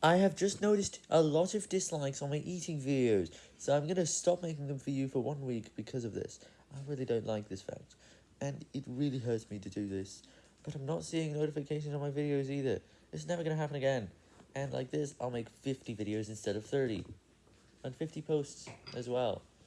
I have just noticed a lot of dislikes on my eating videos, so I'm gonna stop making them for you for one week because of this. I really don't like this fact, and it really hurts me to do this, but I'm not seeing notifications on my videos either. It's never gonna happen again, and like this, I'll make 50 videos instead of 30, and 50 posts as well.